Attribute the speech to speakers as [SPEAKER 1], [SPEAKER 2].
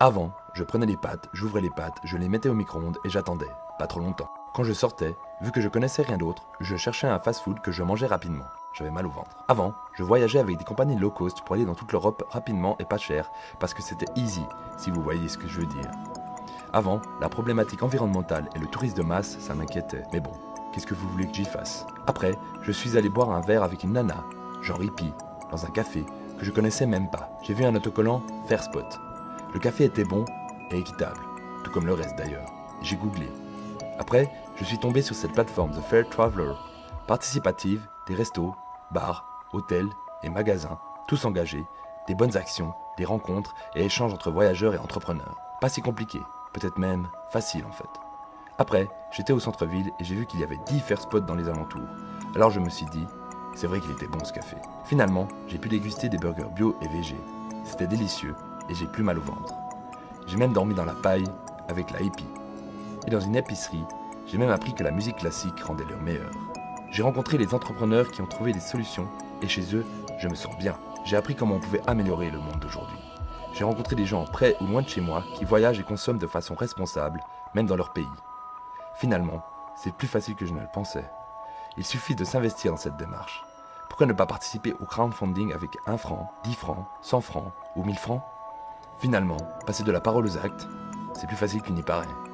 [SPEAKER 1] Avant, je prenais les pâtes, j'ouvrais les pâtes, je les mettais au micro-ondes et j'attendais, pas trop longtemps. Quand je sortais, vu que je connaissais rien d'autre, je cherchais un fast-food que je mangeais rapidement. J'avais mal au ventre. Avant, je voyageais avec des compagnies low cost pour aller dans toute l'Europe rapidement et pas cher, parce que c'était easy, si vous voyez ce que je veux dire. Avant, la problématique environnementale et le tourisme de masse, ça m'inquiétait. Mais bon, qu'est-ce que vous voulez que j'y fasse? Après, je suis allé boire un verre avec une nana, genre hippie, dans un café que je connaissais même pas. J'ai vu un autocollant Fair Spot. Le café était bon et équitable, tout comme le reste d'ailleurs. J'ai googlé. Après, je suis tombé sur cette plateforme The Fair Traveler, participative, des restos, bars, hôtels et magasins, tous engagés, des bonnes actions, des rencontres et échanges entre voyageurs et entrepreneurs. Pas si compliqué, peut-être même facile en fait. Après, j'étais au centre-ville et j'ai vu qu'il y avait 10 fair spots dans les alentours. Alors je me suis dit, c'est vrai qu'il était bon ce café. Finalement, j'ai pu déguster des burgers bio et végé. C'était délicieux et j'ai plus mal au ventre. J'ai même dormi dans la paille avec la hippie. Et dans une épicerie, j'ai même appris que la musique classique rendait l'heure meilleure. J'ai rencontré les entrepreneurs qui ont trouvé des solutions et chez eux, je me sens bien. J'ai appris comment on pouvait améliorer le monde d'aujourd'hui. J'ai rencontré des gens près ou loin de chez moi qui voyagent et consomment de façon responsable, même dans leur pays. Finalement, c'est plus facile que je ne le pensais. Il suffit de s'investir dans cette démarche. Pourquoi ne pas participer au crowdfunding avec 1 franc, 10 francs, 100 francs ou 1000 francs? Finalement, passer de la parole aux actes, c'est plus facile qu'il n'y paraît.